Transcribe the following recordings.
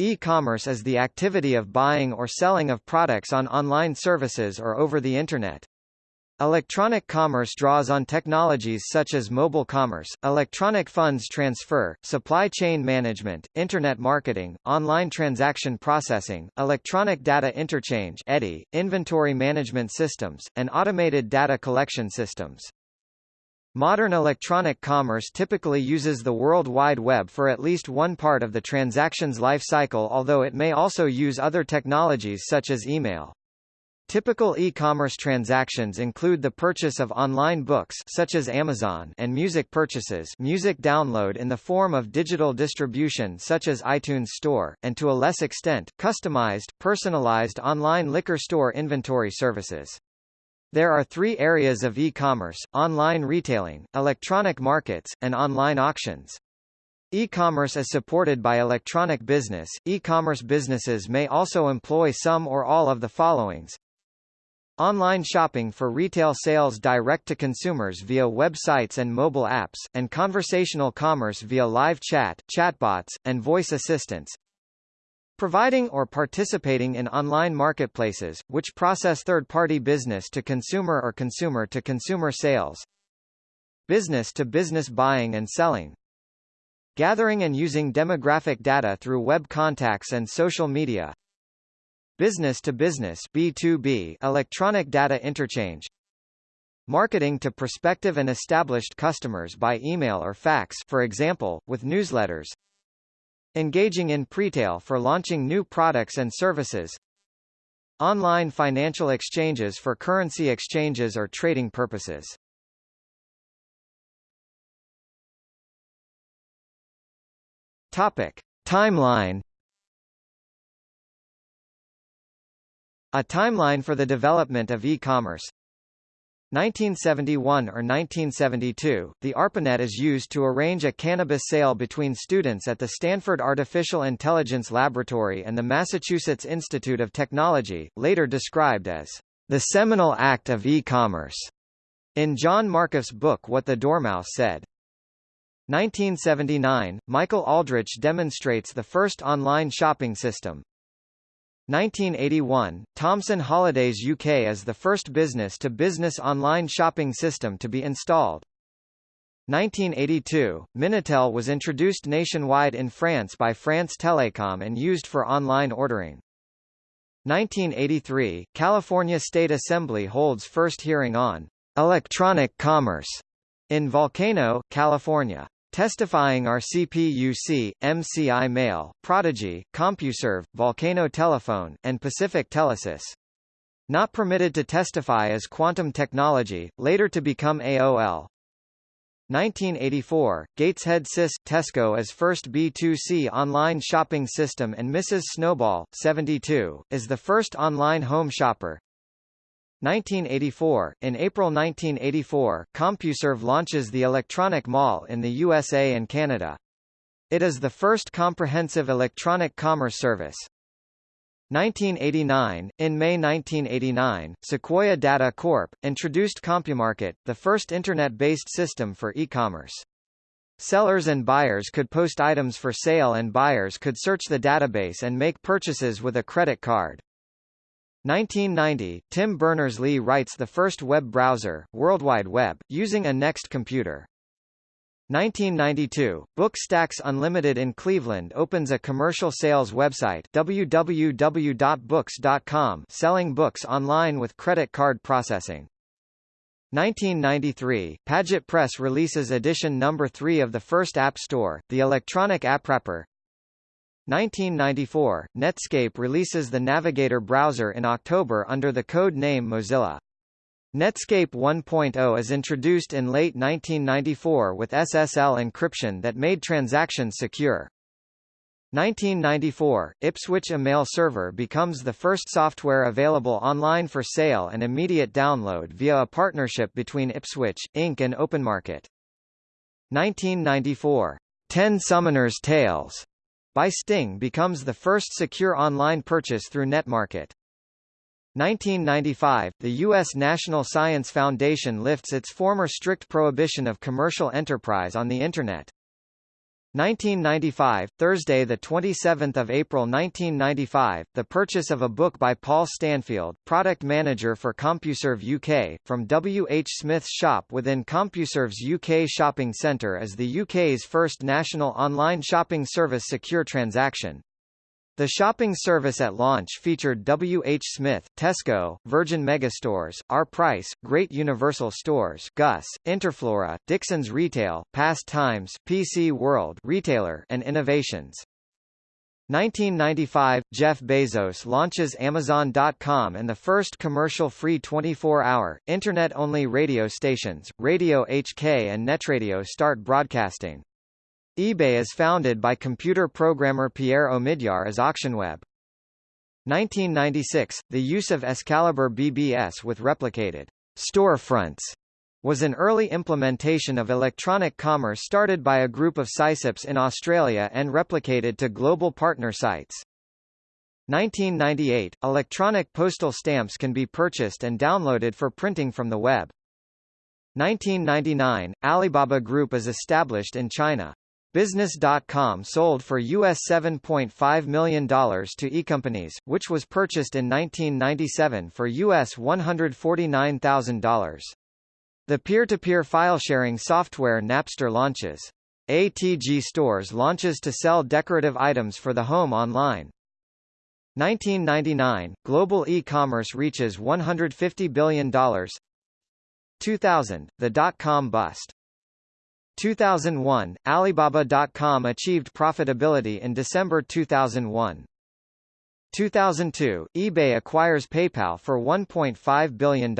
E-commerce is the activity of buying or selling of products on online services or over the Internet. Electronic commerce draws on technologies such as mobile commerce, electronic funds transfer, supply chain management, Internet marketing, online transaction processing, electronic data interchange EDI, inventory management systems, and automated data collection systems. Modern electronic commerce typically uses the World Wide Web for at least one part of the transaction's life cycle although it may also use other technologies such as email. Typical e-commerce transactions include the purchase of online books such as Amazon and music purchases music download in the form of digital distribution such as iTunes Store, and to a less extent, customized, personalized online liquor store inventory services. There are three areas of e-commerce, online retailing, electronic markets, and online auctions. E-commerce is supported by electronic business. E-commerce businesses may also employ some or all of the followings. Online shopping for retail sales direct to consumers via websites and mobile apps, and conversational commerce via live chat, chatbots, and voice assistants. Providing or participating in online marketplaces, which process third-party business-to-consumer or consumer-to-consumer sales. Business-to-business buying and selling. Gathering and using demographic data through web contacts and social media. Business-to-business B2B electronic data interchange. Marketing to prospective and established customers by email or fax for example, with newsletters. Engaging in pretail for launching new products and services. Online financial exchanges for currency exchanges or trading purposes. Topic: Timeline A timeline for the development of e-commerce 1971 or 1972, the ARPANET is used to arrange a cannabis sale between students at the Stanford Artificial Intelligence Laboratory and the Massachusetts Institute of Technology, later described as the seminal act of e-commerce, in John Markoff's book What the Dormouse Said. 1979, Michael Aldrich demonstrates the first online shopping system, 1981, Thomson Holidays UK is the first business-to-business -business online shopping system to be installed. 1982, Minitel was introduced nationwide in France by France Telecom and used for online ordering. 1983, California State Assembly holds first hearing on electronic commerce in Volcano, California. Testifying are CPUC, MCI Mail, Prodigy, CompuServe, Volcano Telephone, and Pacific Telesis. Not permitted to testify as Quantum Technology, later to become AOL. 1984, Gateshead SIS, Tesco as first B2C online shopping system and Mrs. Snowball, 72, is the first online home shopper. 1984 In April 1984, CompuServe launches the Electronic Mall in the USA and Canada. It is the first comprehensive electronic commerce service. 1989 In May 1989, Sequoia Data Corp. introduced CompuMarket, the first Internet-based system for e-commerce. Sellers and buyers could post items for sale and buyers could search the database and make purchases with a credit card. 1990, Tim Berners-Lee writes the first web browser, World Wide Web, using a NeXT computer. 1992, Bookstacks Unlimited in Cleveland opens a commercial sales website www.books.com selling books online with credit card processing. 1993, Paget Press releases edition number 3 of the first App Store, the electronic AppWrapper. 1994, Netscape releases the Navigator browser in October under the code name Mozilla. Netscape 1.0 is introduced in late 1994 with SSL encryption that made transactions secure. 1994, Ipswitch Email Server becomes the first software available online for sale and immediate download via a partnership between Ipswitch, Inc. and OpenMarket. 1994, Ten Summoners Tales by Sting becomes the first secure online purchase through NetMarket. 1995, the U.S. National Science Foundation lifts its former strict prohibition of commercial enterprise on the Internet. 1995, Thursday the 27th of April 1995, the purchase of a book by Paul Stanfield, product manager for CompuServe UK, from W. H. Smith's shop within CompuServe's UK shopping centre as the UK's first national online shopping service secure transaction. The shopping service at launch featured W. H. Smith, Tesco, Virgin Megastores, Our Price, Great Universal Stores, GUS, Interflora, Dixon's Retail, Past Times, PC World, Retailer, and Innovations. 1995 – Jeff Bezos launches Amazon.com and the first commercial-free 24-hour, Internet-only radio stations, Radio HK and Netradio start broadcasting eBay is founded by computer programmer Pierre Omidyar as AuctionWeb. 1996, the use of Excalibur BBS with replicated storefronts was an early implementation of electronic commerce started by a group of SysOps in Australia and replicated to global partner sites. 1998, electronic postal stamps can be purchased and downloaded for printing from the web. 1999, Alibaba Group is established in China. Business.com sold for US $7.5 million to eCompanies, which was purchased in 1997 for US $149,000. The peer-to-peer file-sharing software Napster launches. ATG Stores launches to sell decorative items for the home online. 1999, global e-commerce reaches $150 billion. 2000, the dot-com bust. 2001, Alibaba.com achieved profitability in December 2001. 2002, eBay acquires PayPal for $1.5 billion.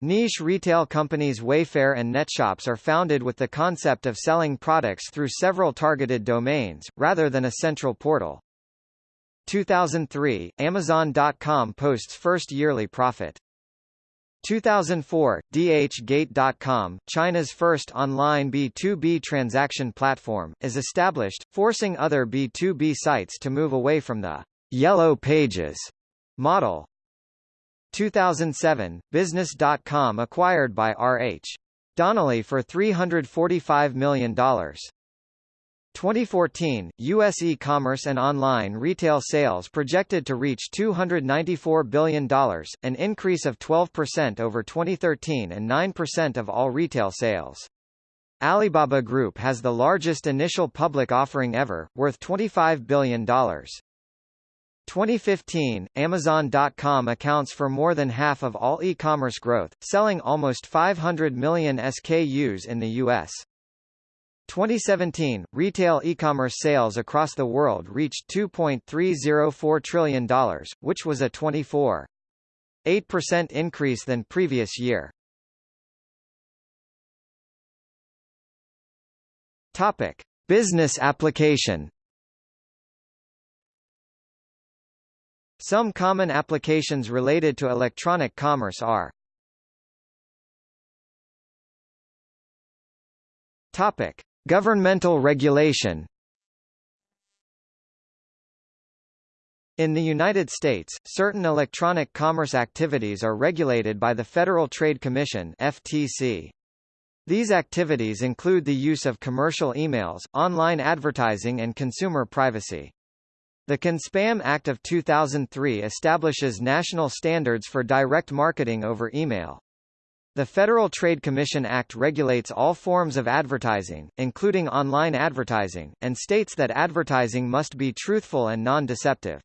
Niche retail companies Wayfair and NetShops are founded with the concept of selling products through several targeted domains, rather than a central portal. 2003, Amazon.com posts first yearly profit. 2004, DHGate.com, China's first online B2B transaction platform, is established, forcing other B2B sites to move away from the Yellow Pages model. 2007, Business.com acquired by R.H. Donnelly for $345 million. 2014, U.S. e-commerce and online retail sales projected to reach $294 billion, an increase of 12% over 2013 and 9% of all retail sales. Alibaba Group has the largest initial public offering ever, worth $25 billion. 2015, Amazon.com accounts for more than half of all e-commerce growth, selling almost 500 million SKUs in the U.S. 2017, retail e-commerce sales across the world reached $2.304 trillion, which was a 24.8% increase than previous year. Topic: Business application. Some common applications related to electronic commerce are Topic: Governmental regulation In the United States, certain electronic commerce activities are regulated by the Federal Trade Commission FTC. These activities include the use of commercial emails, online advertising and consumer privacy. The CAN-SPAM Act of 2003 establishes national standards for direct marketing over email. The Federal Trade Commission Act regulates all forms of advertising, including online advertising, and states that advertising must be truthful and non-deceptive.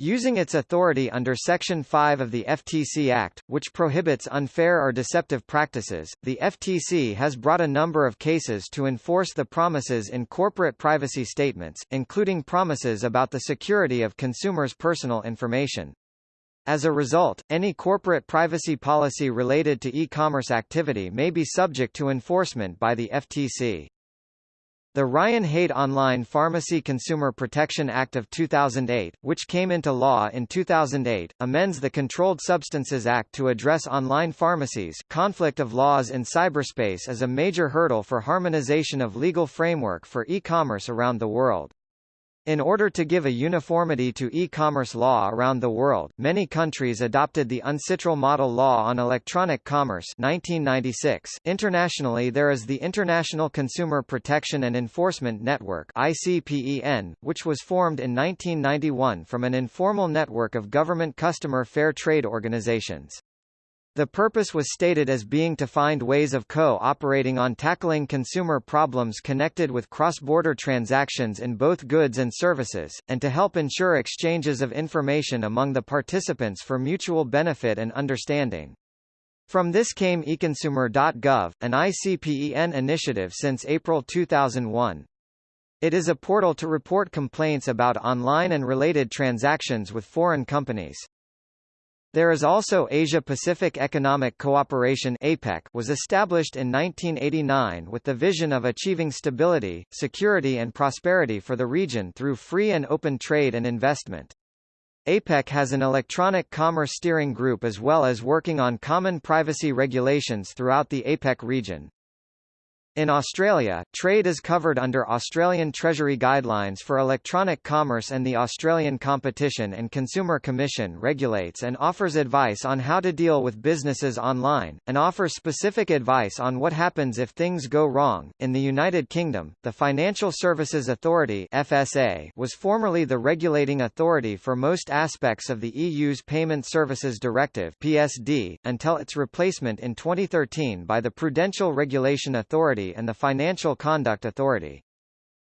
Using its authority under Section 5 of the FTC Act, which prohibits unfair or deceptive practices, the FTC has brought a number of cases to enforce the promises in corporate privacy statements, including promises about the security of consumers' personal information. As a result, any corporate privacy policy related to e-commerce activity may be subject to enforcement by the FTC. The Ryan Haight Online Pharmacy Consumer Protection Act of 2008, which came into law in 2008, amends the Controlled Substances Act to address online pharmacies. Conflict of laws in cyberspace is a major hurdle for harmonization of legal framework for e-commerce around the world. In order to give a uniformity to e-commerce law around the world, many countries adopted the UNCITRAL Model Law on Electronic Commerce 1996. Internationally there is the International Consumer Protection and Enforcement Network ICPEN, which was formed in 1991 from an informal network of government customer fair trade organizations. The purpose was stated as being to find ways of co-operating on tackling consumer problems connected with cross-border transactions in both goods and services, and to help ensure exchanges of information among the participants for mutual benefit and understanding. From this came eConsumer.gov, an ICPEN initiative since April 2001. It is a portal to report complaints about online and related transactions with foreign companies. There is also Asia-Pacific Economic Cooperation APEC was established in 1989 with the vision of achieving stability, security and prosperity for the region through free and open trade and investment. APEC has an electronic commerce steering group as well as working on common privacy regulations throughout the APEC region. In Australia, trade is covered under Australian Treasury Guidelines for Electronic Commerce and the Australian Competition and Consumer Commission regulates and offers advice on how to deal with businesses online, and offers specific advice on what happens if things go wrong. In the United Kingdom, the Financial Services Authority FSA was formerly the regulating authority for most aspects of the EU's Payment Services Directive PSD, until its replacement in 2013 by the Prudential Regulation Authority and the Financial Conduct Authority.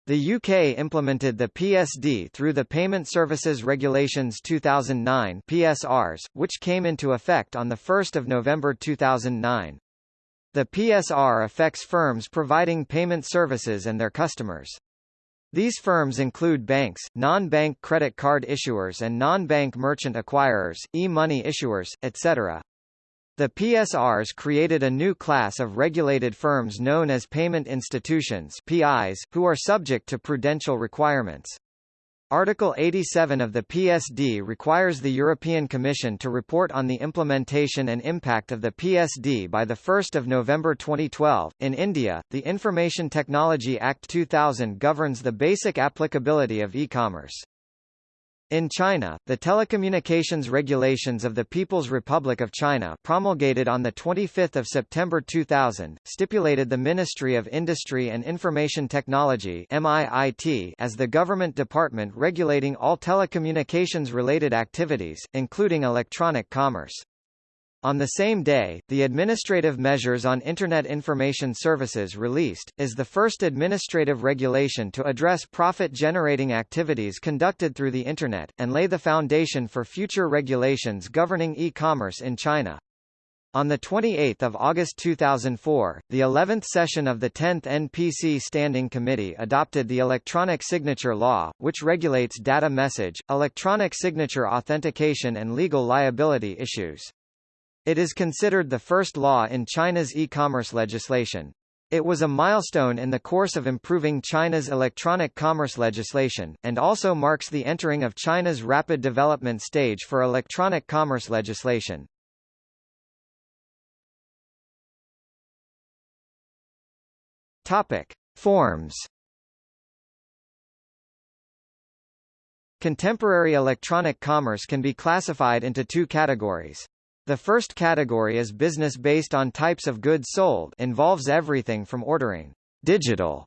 The UK implemented the PSD through the Payment Services Regulations 2009 PSRs, which came into effect on 1 November 2009. The PSR affects firms providing payment services and their customers. These firms include banks, non-bank credit card issuers and non-bank merchant acquirers, e-money issuers, etc. The PSRs created a new class of regulated firms known as payment institutions PIs, who are subject to prudential requirements. Article 87 of the PSD requires the European Commission to report on the implementation and impact of the PSD by 1 November 2012. In India, the Information Technology Act 2000 governs the basic applicability of e-commerce. In China, the Telecommunications Regulations of the People's Republic of China promulgated on 25 September 2000, stipulated the Ministry of Industry and Information Technology as the government department regulating all telecommunications-related activities, including electronic commerce. On the same day, the Administrative Measures on Internet Information Services released, is the first administrative regulation to address profit-generating activities conducted through the Internet, and lay the foundation for future regulations governing e-commerce in China. On 28 August 2004, the 11th session of the 10th NPC Standing Committee adopted the Electronic Signature Law, which regulates data message, electronic signature authentication and legal liability issues. It is considered the first law in China's e-commerce legislation. It was a milestone in the course of improving China's electronic commerce legislation, and also marks the entering of China's rapid development stage for electronic commerce legislation. Topic. Forms Contemporary electronic commerce can be classified into two categories. The first category is business based on types of goods sold involves everything from ordering digital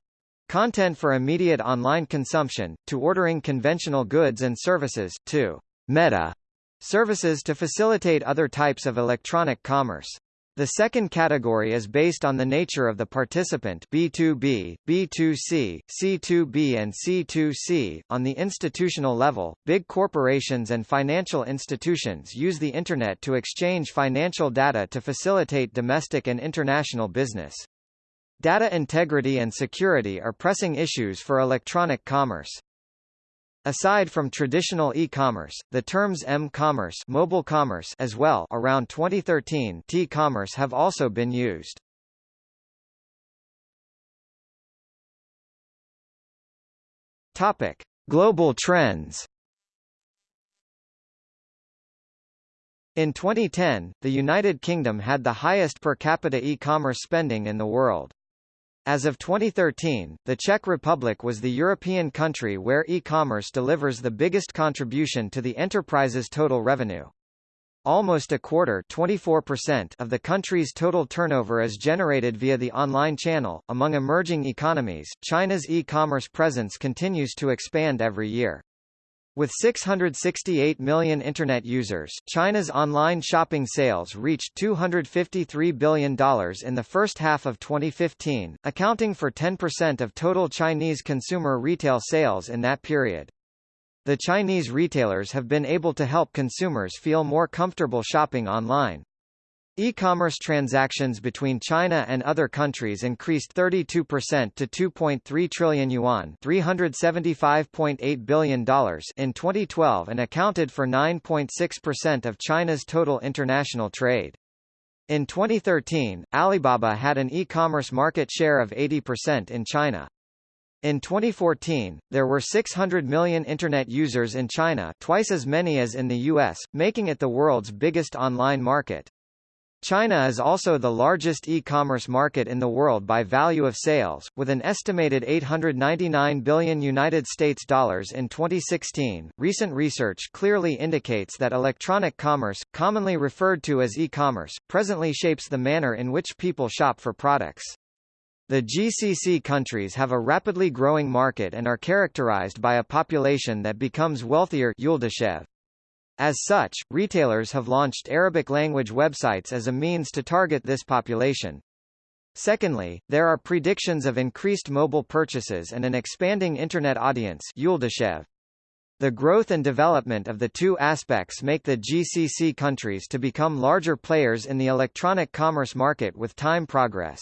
content for immediate online consumption, to ordering conventional goods and services, to meta services to facilitate other types of electronic commerce. The second category is based on the nature of the participant B2B, B2C, C2B and C2C. On the institutional level, big corporations and financial institutions use the Internet to exchange financial data to facilitate domestic and international business. Data integrity and security are pressing issues for electronic commerce. Aside from traditional e-commerce, the terms m-commerce mobile commerce as well around 2013 t-commerce have also been used. Topic: Global trends. In 2010, the United Kingdom had the highest per capita e-commerce spending in the world. As of 2013, the Czech Republic was the European country where e-commerce delivers the biggest contribution to the enterprise's total revenue. Almost a quarter 24% of the country's total turnover is generated via the online channel. Among emerging economies, China's e-commerce presence continues to expand every year. With 668 million Internet users, China's online shopping sales reached $253 billion in the first half of 2015, accounting for 10% of total Chinese consumer retail sales in that period. The Chinese retailers have been able to help consumers feel more comfortable shopping online. E-commerce transactions between China and other countries increased 32% to 2.3 trillion yuan $375.8 billion in 2012 and accounted for 9.6% of China's total international trade. In 2013, Alibaba had an e-commerce market share of 80% in China. In 2014, there were 600 million Internet users in China twice as many as in the US, making it the world's biggest online market. China is also the largest e-commerce market in the world by value of sales, with an estimated 899 billion United States dollars in 2016. Recent research clearly indicates that electronic commerce, commonly referred to as e-commerce, presently shapes the manner in which people shop for products. The GCC countries have a rapidly growing market and are characterized by a population that becomes wealthier As such, retailers have launched Arabic-language websites as a means to target this population. Secondly, there are predictions of increased mobile purchases and an expanding Internet audience The growth and development of the two aspects make the GCC countries to become larger players in the electronic commerce market with time progress.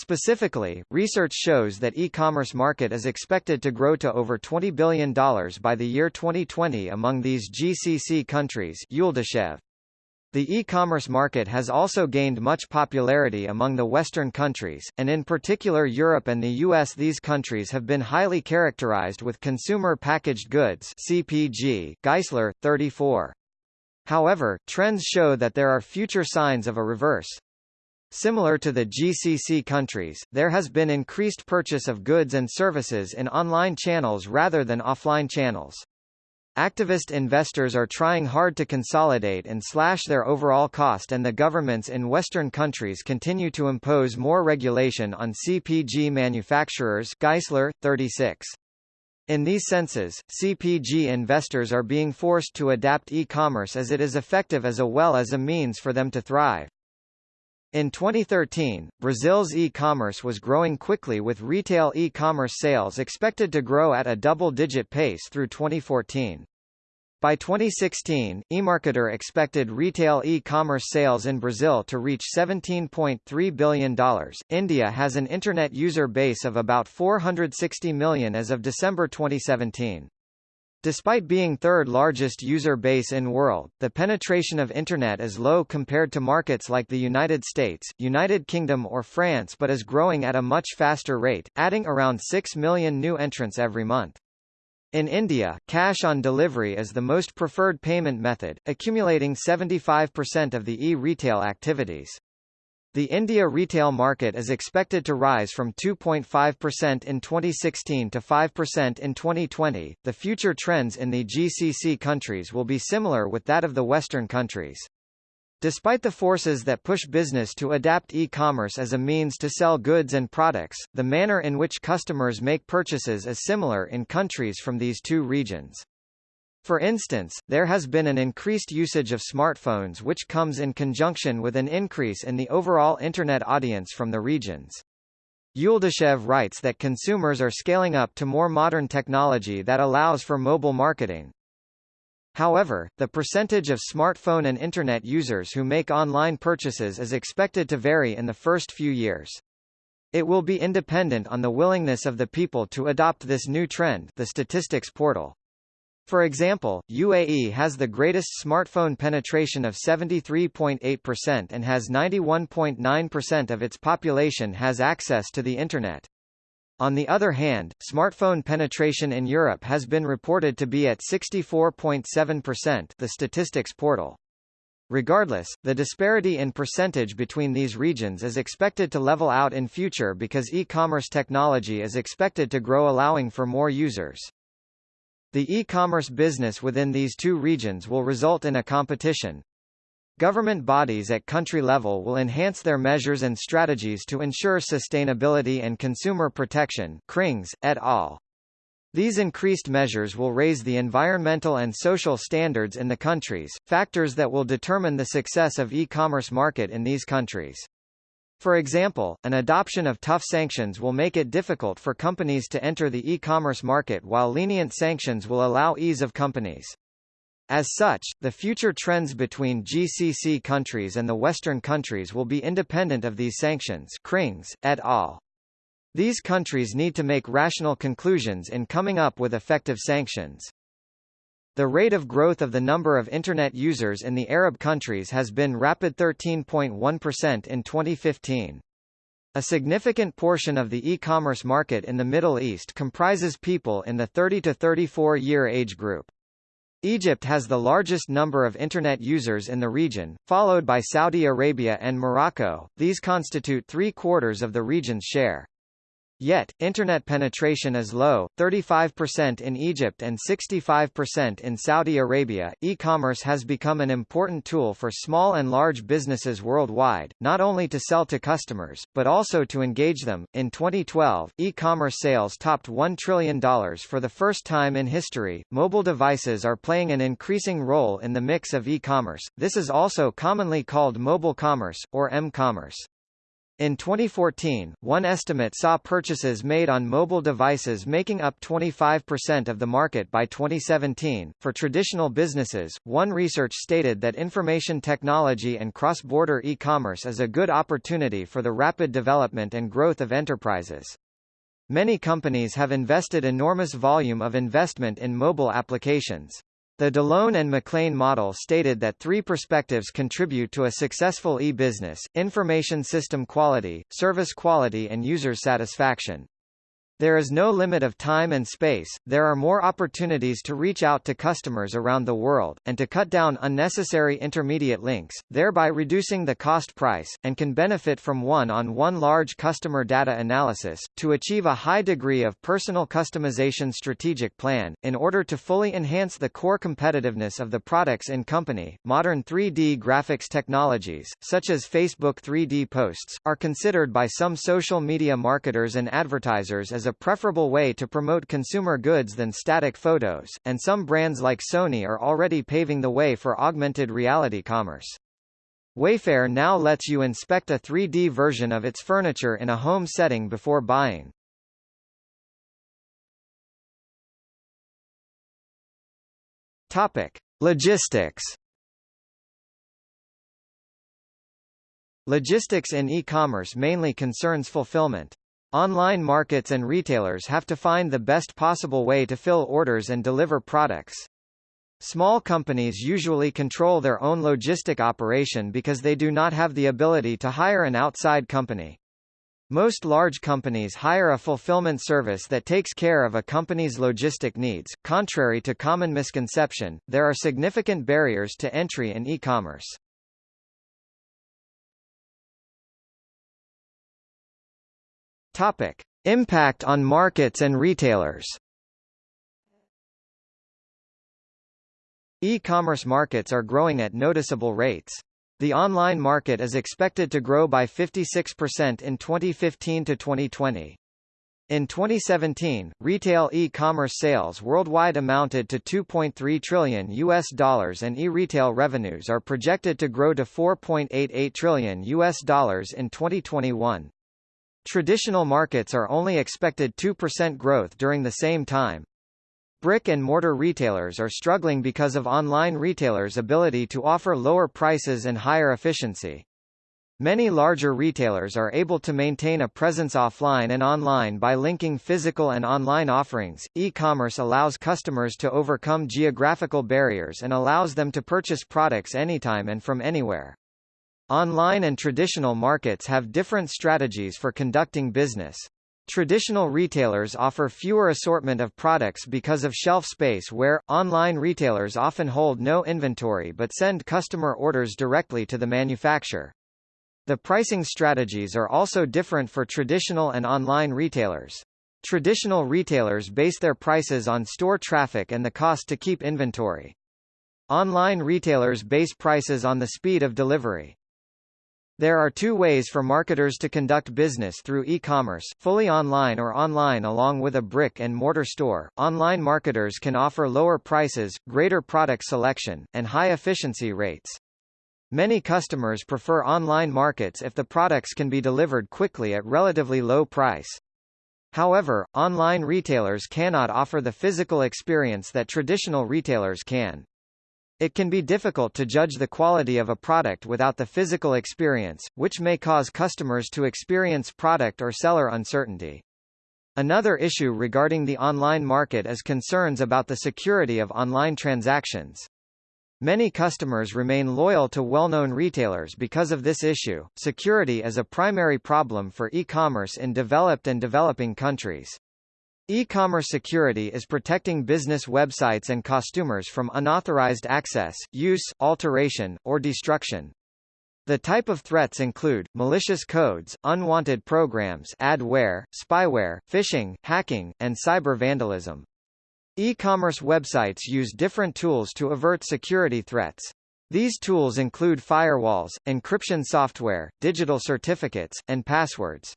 Specifically, research shows that e-commerce market is expected to grow to over $20 billion by the year 2020 among these GCC countries The e-commerce market has also gained much popularity among the Western countries, and in particular Europe and the US. These countries have been highly characterized with consumer packaged goods CPG, Geisler, 34. However, trends show that there are future signs of a reverse. Similar to the GCC countries, there has been increased purchase of goods and services in online channels rather than offline channels. Activist investors are trying hard to consolidate and slash their overall cost and the governments in Western countries continue to impose more regulation on CPG manufacturers Geisler, 36. In these senses, CPG investors are being forced to adapt e-commerce as it is effective as a well as a means for them to thrive. In 2013, Brazil's e-commerce was growing quickly with retail e-commerce sales expected to grow at a double-digit pace through 2014. By 2016, eMarketer expected retail e-commerce sales in Brazil to reach $17.3 billion. India has an internet user base of about 460 million as of December 2017. Despite being third largest user base in world, the penetration of Internet is low compared to markets like the United States, United Kingdom or France but is growing at a much faster rate, adding around 6 million new entrants every month. In India, cash on delivery is the most preferred payment method, accumulating 75% of the e-retail activities. The India retail market is expected to rise from 2.5% in 2016 to 5% in 2020. The future trends in the GCC countries will be similar with that of the Western countries. Despite the forces that push business to adapt e-commerce as a means to sell goods and products, the manner in which customers make purchases is similar in countries from these two regions. For instance, there has been an increased usage of smartphones which comes in conjunction with an increase in the overall Internet audience from the regions. Yuldashev writes that consumers are scaling up to more modern technology that allows for mobile marketing. However, the percentage of smartphone and Internet users who make online purchases is expected to vary in the first few years. It will be independent on the willingness of the people to adopt this new trend the statistics portal. For example, UAE has the greatest smartphone penetration of 73.8% and has 91.9% of its population has access to the Internet. On the other hand, smartphone penetration in Europe has been reported to be at 64.7% the statistics portal. Regardless, the disparity in percentage between these regions is expected to level out in future because e-commerce technology is expected to grow allowing for more users. The e-commerce business within these two regions will result in a competition. Government bodies at country level will enhance their measures and strategies to ensure sustainability and consumer protection Krings, et al. These increased measures will raise the environmental and social standards in the countries, factors that will determine the success of e-commerce market in these countries. For example, an adoption of tough sanctions will make it difficult for companies to enter the e-commerce market while lenient sanctions will allow ease of companies. As such, the future trends between GCC countries and the Western countries will be independent of these sanctions Krings, et al. These countries need to make rational conclusions in coming up with effective sanctions. The rate of growth of the number of Internet users in the Arab countries has been rapid 13.1% in 2015. A significant portion of the e-commerce market in the Middle East comprises people in the 30 to 34 year age group. Egypt has the largest number of Internet users in the region, followed by Saudi Arabia and Morocco, these constitute three-quarters of the region's share. Yet, Internet penetration is low, 35% in Egypt and 65% in Saudi Arabia. E-commerce has become an important tool for small and large businesses worldwide, not only to sell to customers, but also to engage them. In 2012, e-commerce sales topped $1 trillion for the first time in history. Mobile devices are playing an increasing role in the mix of e-commerce. This is also commonly called mobile commerce, or m-commerce. In 2014, one estimate saw purchases made on mobile devices making up 25% of the market by 2017. For traditional businesses, one research stated that information technology and cross-border e-commerce is a good opportunity for the rapid development and growth of enterprises. Many companies have invested enormous volume of investment in mobile applications. The DeLone and McLean model stated that three perspectives contribute to a successful e-business, information system quality, service quality and user satisfaction. There is no limit of time and space, there are more opportunities to reach out to customers around the world, and to cut down unnecessary intermediate links, thereby reducing the cost price, and can benefit from one-on-one -on -one large customer data analysis, to achieve a high degree of personal customization strategic plan. In order to fully enhance the core competitiveness of the products in company, modern 3D graphics technologies, such as Facebook 3D posts, are considered by some social media marketers and advertisers as a preferable way to promote consumer goods than static photos, and some brands like Sony are already paving the way for augmented reality commerce. Wayfair now lets you inspect a 3D version of its furniture in a home setting before buying. Topic: Logistics. Logistics in e-commerce mainly concerns fulfillment. Online markets and retailers have to find the best possible way to fill orders and deliver products. Small companies usually control their own logistic operation because they do not have the ability to hire an outside company. Most large companies hire a fulfillment service that takes care of a company's logistic needs. Contrary to common misconception, there are significant barriers to entry in e-commerce. Topic: Impact on markets and retailers. E-commerce markets are growing at noticeable rates. The online market is expected to grow by 56% in 2015 to 2020. In 2017, retail e-commerce sales worldwide amounted to 2.3 trillion US dollars and e-retail revenues are projected to grow to 4.88 trillion US dollars in 2021. Traditional markets are only expected 2% growth during the same time. Brick-and-mortar retailers are struggling because of online retailers' ability to offer lower prices and higher efficiency. Many larger retailers are able to maintain a presence offline and online by linking physical and online offerings. E-commerce allows customers to overcome geographical barriers and allows them to purchase products anytime and from anywhere. Online and traditional markets have different strategies for conducting business. Traditional retailers offer fewer assortment of products because of shelf space where, online retailers often hold no inventory but send customer orders directly to the manufacturer. The pricing strategies are also different for traditional and online retailers. Traditional retailers base their prices on store traffic and the cost to keep inventory. Online retailers base prices on the speed of delivery. There are two ways for marketers to conduct business through e-commerce, fully online or online along with a brick-and-mortar store. Online marketers can offer lower prices, greater product selection, and high efficiency rates. Many customers prefer online markets if the products can be delivered quickly at relatively low price. However, online retailers cannot offer the physical experience that traditional retailers can. It can be difficult to judge the quality of a product without the physical experience, which may cause customers to experience product or seller uncertainty. Another issue regarding the online market is concerns about the security of online transactions. Many customers remain loyal to well-known retailers because of this issue. Security is a primary problem for e-commerce in developed and developing countries. E-commerce security is protecting business websites and customers from unauthorized access, use, alteration, or destruction. The type of threats include, malicious codes, unwanted programs adware, spyware, phishing, hacking, and cyber vandalism. E-commerce websites use different tools to avert security threats. These tools include firewalls, encryption software, digital certificates, and passwords.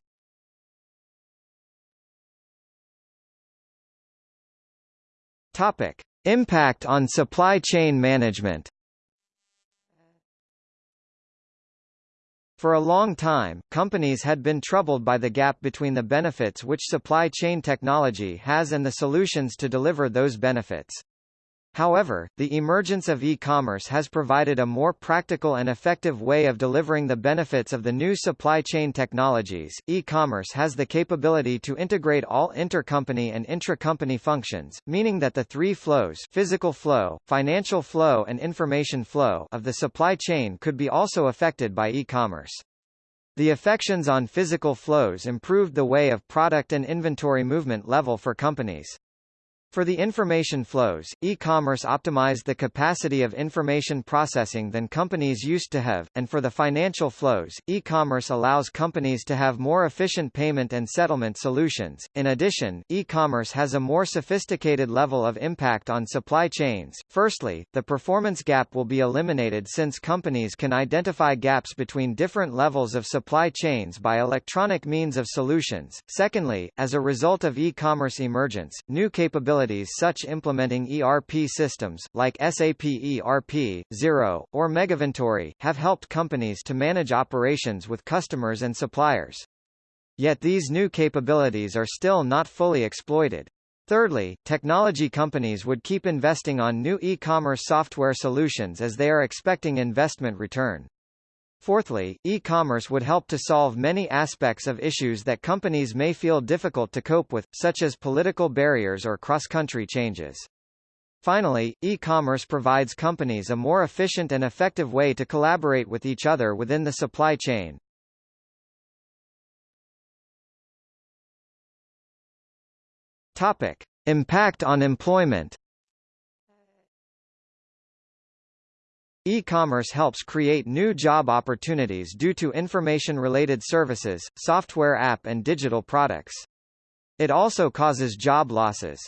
Topic: Impact on supply chain management. For a long time, companies had been troubled by the gap between the benefits which supply chain technology has and the solutions to deliver those benefits. However, the emergence of e-commerce has provided a more practical and effective way of delivering the benefits of the new supply chain technologies. E-commerce has the capability to integrate all intercompany and intra-company functions, meaning that the three flows physical flow, financial flow and information flow of the supply chain could be also affected by e-commerce. The affections on physical flows improved the way of product and inventory movement level for companies. For the information flows, e-commerce optimized the capacity of information processing than companies used to have, and for the financial flows, e-commerce allows companies to have more efficient payment and settlement solutions. In addition, e-commerce has a more sophisticated level of impact on supply chains. Firstly, the performance gap will be eliminated since companies can identify gaps between different levels of supply chains by electronic means of solutions. Secondly, as a result of e-commerce emergence, new capabilities capabilities such implementing ERP systems, like SAP ERP, Xero, or Megaventory, have helped companies to manage operations with customers and suppliers. Yet these new capabilities are still not fully exploited. Thirdly, technology companies would keep investing on new e-commerce software solutions as they are expecting investment return. Fourthly, e-commerce would help to solve many aspects of issues that companies may feel difficult to cope with, such as political barriers or cross-country changes. Finally, e-commerce provides companies a more efficient and effective way to collaborate with each other within the supply chain. Topic: Impact on employment. E-commerce helps create new job opportunities due to information-related services, software app and digital products. It also causes job losses.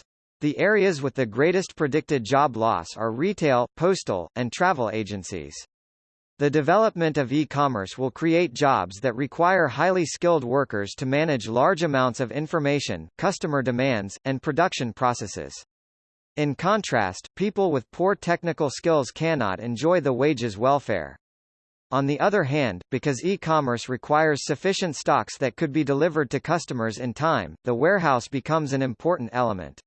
The areas with the greatest predicted job loss are retail, postal, and travel agencies. The development of e-commerce will create jobs that require highly skilled workers to manage large amounts of information, customer demands, and production processes. In contrast, people with poor technical skills cannot enjoy the wages welfare. On the other hand, because e-commerce requires sufficient stocks that could be delivered to customers in time, the warehouse becomes an important element.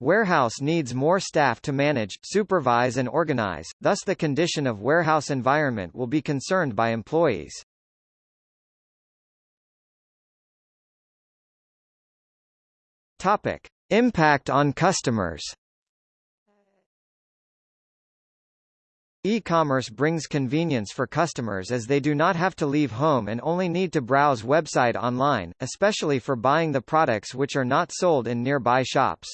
Warehouse needs more staff to manage, supervise and organize, thus the condition of warehouse environment will be concerned by employees. Topic. Impact on customers E-commerce brings convenience for customers as they do not have to leave home and only need to browse website online, especially for buying the products which are not sold in nearby shops.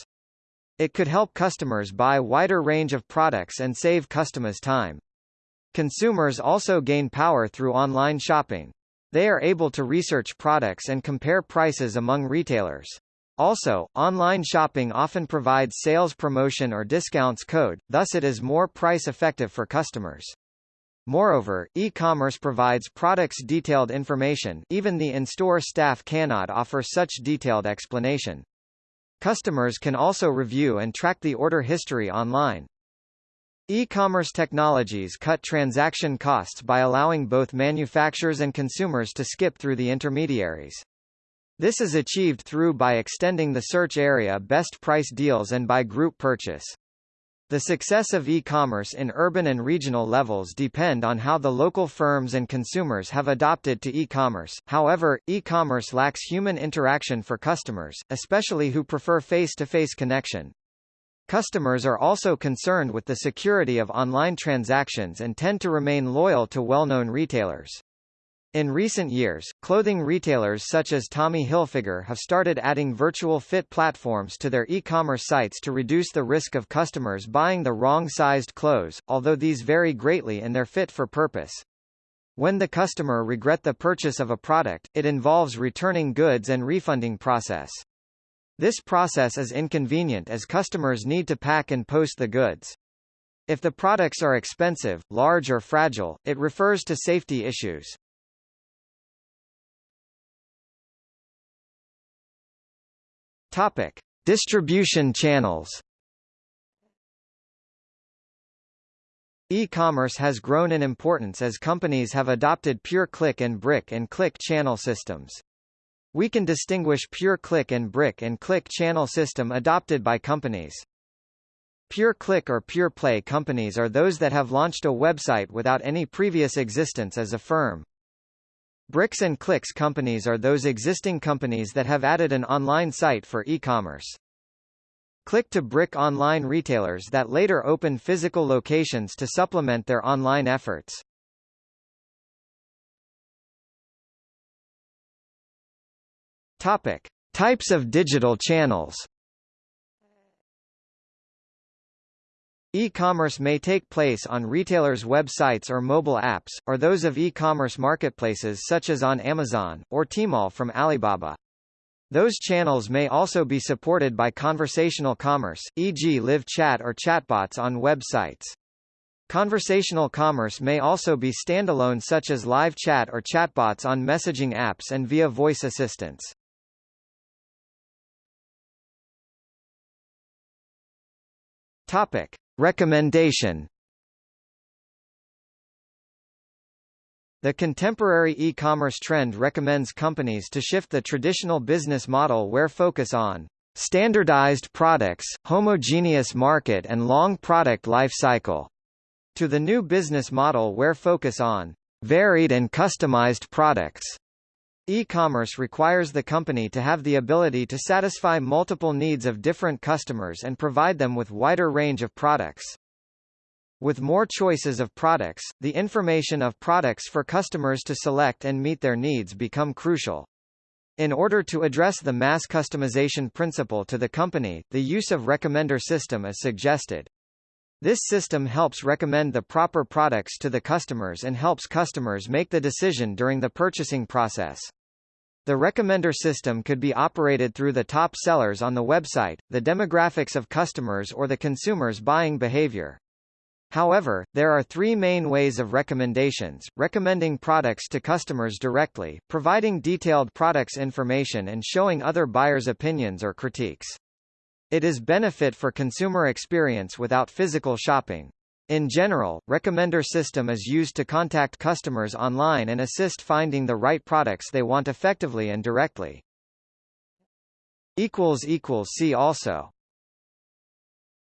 It could help customers buy wider range of products and save customers time. Consumers also gain power through online shopping. They are able to research products and compare prices among retailers. Also, online shopping often provides sales promotion or discounts code, thus it is more price-effective for customers. Moreover, e-commerce provides products detailed information even the in-store staff cannot offer such detailed explanation. Customers can also review and track the order history online. E-commerce technologies cut transaction costs by allowing both manufacturers and consumers to skip through the intermediaries. This is achieved through by extending the search area best price deals and by group purchase. The success of e-commerce in urban and regional levels depend on how the local firms and consumers have adopted to e-commerce. However, e-commerce lacks human interaction for customers, especially who prefer face-to-face -face connection. Customers are also concerned with the security of online transactions and tend to remain loyal to well-known retailers. In recent years, clothing retailers such as Tommy Hilfiger have started adding virtual fit platforms to their e-commerce sites to reduce the risk of customers buying the wrong-sized clothes, although these vary greatly in their fit for purpose. When the customer regret the purchase of a product, it involves returning goods and refunding process. This process is inconvenient as customers need to pack and post the goods. If the products are expensive, large or fragile, it refers to safety issues. Topic: Distribution channels. E-commerce has grown in importance as companies have adopted pure click and brick and click channel systems. We can distinguish pure click and brick and click channel system adopted by companies. Pure click or pure play companies are those that have launched a website without any previous existence as a firm. Bricks and clicks companies are those existing companies that have added an online site for e-commerce. Click-to-brick online retailers that later open physical locations to supplement their online efforts. Topic: Types of digital channels. E-commerce may take place on retailers' websites or mobile apps, or those of e-commerce marketplaces such as on Amazon, or Tmall from Alibaba. Those channels may also be supported by conversational commerce, e.g. live chat or chatbots on websites. Conversational commerce may also be standalone such as live chat or chatbots on messaging apps and via voice assistants. Topic. Recommendation The contemporary e-commerce trend recommends companies to shift the traditional business model where focus on standardized products, homogeneous market and long product life cycle, to the new business model where focus on varied and customized products. E-commerce requires the company to have the ability to satisfy multiple needs of different customers and provide them with wider range of products. With more choices of products, the information of products for customers to select and meet their needs become crucial. In order to address the mass customization principle to the company, the use of recommender system is suggested. This system helps recommend the proper products to the customers and helps customers make the decision during the purchasing process. The recommender system could be operated through the top sellers on the website, the demographics of customers or the consumer's buying behavior. However, there are three main ways of recommendations, recommending products to customers directly, providing detailed products information and showing other buyers' opinions or critiques. It is benefit for consumer experience without physical shopping. In general, Recommender system is used to contact customers online and assist finding the right products they want effectively and directly. See also